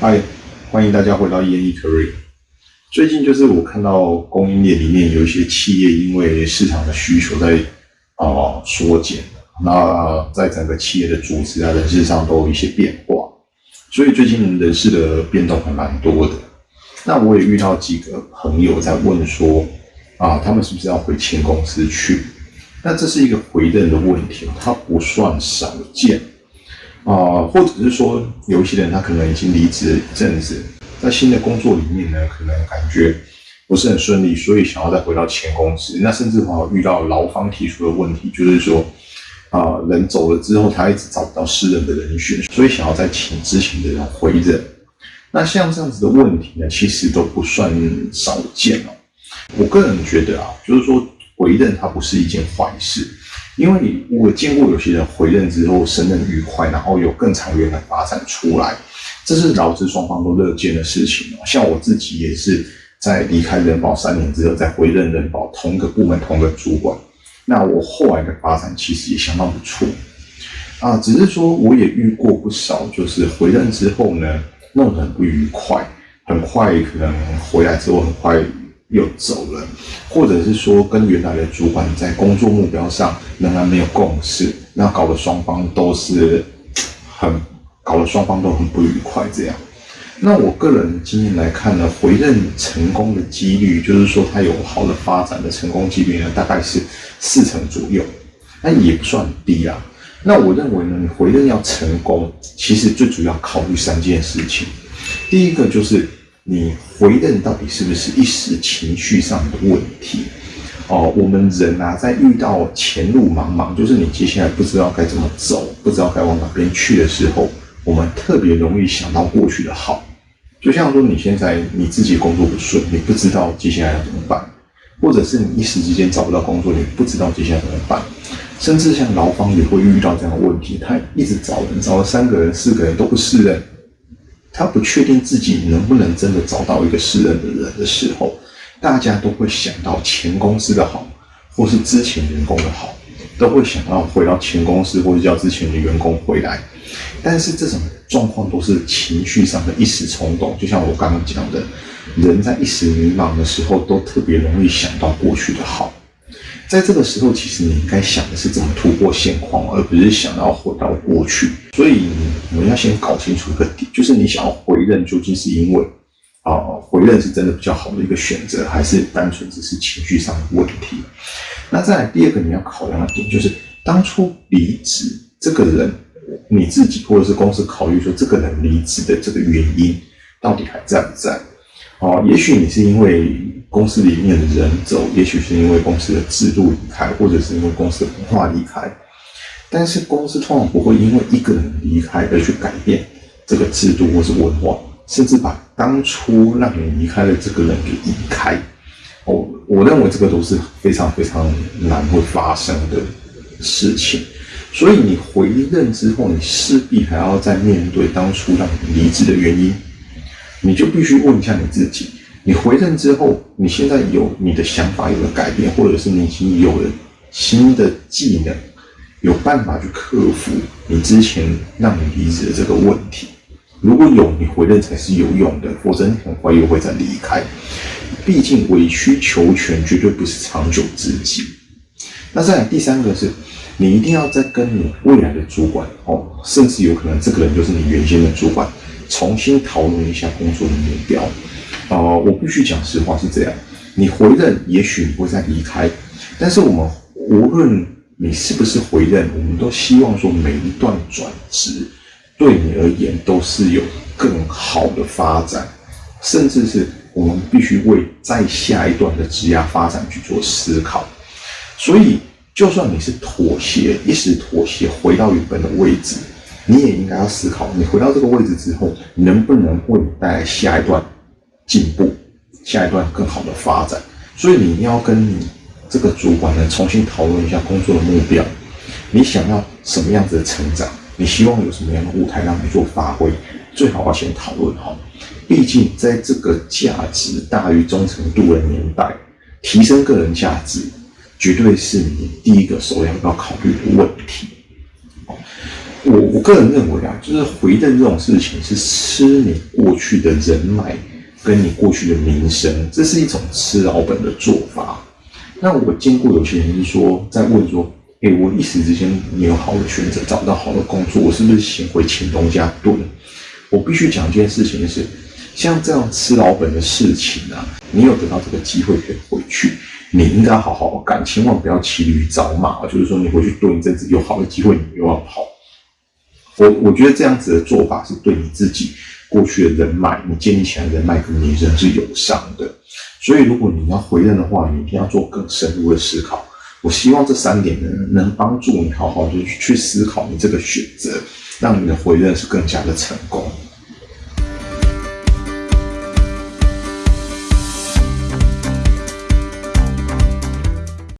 嗨，欢迎大家回到 E N E Career。最近就是我看到供应链里面有一些企业因为市场的需求在啊缩减，那在整个企业的组织啊人事上都有一些变化，所以最近人事的变动还蛮多的。那我也遇到几个朋友在问说啊，他们是不是要回前公司去？那这是一个回任的问题，它不算少见。啊，或者是说有一些人他可能已经离职一阵子，在新的工作里面呢，可能感觉不是很顺利，所以想要再回到前公司。那甚至还遇到劳方提出的问题，就是说啊，人走了之后，他一直找不到适任的人选，所以想要再请之前的人回任。那像这样子的问题呢，其实都不算少见哦。我个人觉得啊，就是说回任它不是一件坏事。因为你我见过有些人回任之后升任愉快，然后有更长远的发展出来，这是劳资双方都乐见的事情像我自己也是在离开人保三年之后，再回任人保同个部门同个主管，那我后来的发展其实也相当不错啊。只是说我也遇过不少，就是回任之后呢，弄得很不愉快，很快可能回来之后很快。又走了，或者是说跟原来的主管在工作目标上仍然没有共识，那搞得双方都是很搞得双方都很不愉快。这样，那我个人经验来看呢，回任成功的几率，就是说他有好的发展的成功几率呢，大概是四成左右，那也不算低啊。那我认为呢，你回任要成功，其实最主要考虑三件事情，第一个就是。你回任到底是不是一时情绪上的问题？哦，我们人啊，在遇到前路茫茫，就是你接下来不知道该怎么走，不知道该往哪边去的时候，我们特别容易想到过去的好。就像说，你现在你自己工作不顺，你不知道接下来要怎么办，或者是你一时之间找不到工作，你不知道接下来怎么办，甚至像劳方也会遇到这样的问题，他一直找人，找了三个人、四个人都不适任。他不确定自己能不能真的找到一个适任的人的时候，大家都会想到前公司的好，或是之前员工的好，都会想要回到前公司或者叫之前的员工回来。但是这种状况都是情绪上的一时冲动，就像我刚刚讲的，人在一时迷茫的时候，都特别容易想到过去的好。在这个时候，其实你应该想的是怎么突破现况，而不是想要回到过去。所以我们要先搞清楚一个点，就是你想要回任，究竟是因为啊回任是真的比较好的一个选择，还是单纯只是情绪上的问题？那再来第二个你要考量的点，就是当初离职这个人，你自己或者是公司考虑说这个人离职的这个原因到底还在不在？哦，也许你是因为。公司里面的人走，也许是因为公司的制度离开，或者是因为公司的文化离开。但是公司通常不会因为一个人离开而去改变这个制度或是文化，甚至把当初让你离开的这个人给移开。我，我认为这个都是非常非常难会发生的事情。所以你回任之后，你势必还要再面对当初让你离职的原因，你就必须问一下你自己。你回任之后，你现在有你的想法有了改变，或者是你已经有了新的技能，有办法去克服你之前让你离职的这个问题。如果有，你回任才是有用的，否则你很快又会再离开。毕竟委曲求全绝对不是长久之计。那再来第三个是，你一定要再跟你未来的主管哦，甚至有可能这个人就是你原先的主管，重新讨论一下工作的目标。哦，我必须讲实话是这样。你回任，也许你会再离开，但是我们无论你是不是回任，我们都希望说每一段转职对你而言都是有更好的发展，甚至是我们必须为在下一段的职业发展去做思考。所以，就算你是妥协，一时妥协回到原本的位置，你也应该要思考，你回到这个位置之后，能不能为你带来下一段。进步，下一段更好的发展，所以你要跟你这个主管呢重新讨论一下工作的目标，你想要什么样子的成长，你希望有什么样的舞台让你做发挥，最好要先讨论好。毕竟在这个价值大于忠诚度的年代，提升个人价值绝对是你第一个首要要考虑的问题。我我个人认为啊，就是回任这种事情是吃你过去的人脉跟你过去的名声，这是一种吃老本的做法。那我见过有些人是说，在问说，哎，我一时之间没有好的选择，找不到好的工作，我是不是先回前东家蹲？我必须讲一件事情是，像这样吃老本的事情啊，你有得到这个机会可以回去，你应该好好干，千万不要骑驴找马。就是说，你回去蹲一阵子，有好的机会，你又要跑。我我觉得这样子的做法是对你自己过去的人脉，你建立起来人脉跟名声是有伤的。所以，如果你要回任的话，你一定要做更深入的思考。我希望这三点能，能帮助你好好的去思考你这个选择。让你的回任是更加的成功。